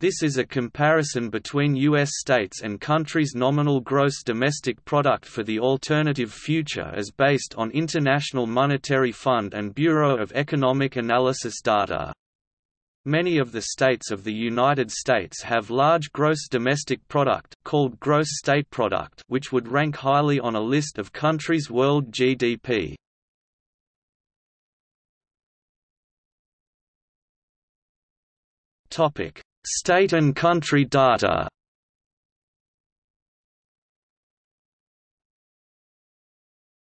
This is a comparison between U.S. states and countries' nominal gross domestic product for the alternative future as based on International Monetary Fund and Bureau of Economic Analysis data. Many of the states of the United States have large gross domestic product called gross state product which would rank highly on a list of countries' world GDP. Topic: State and country data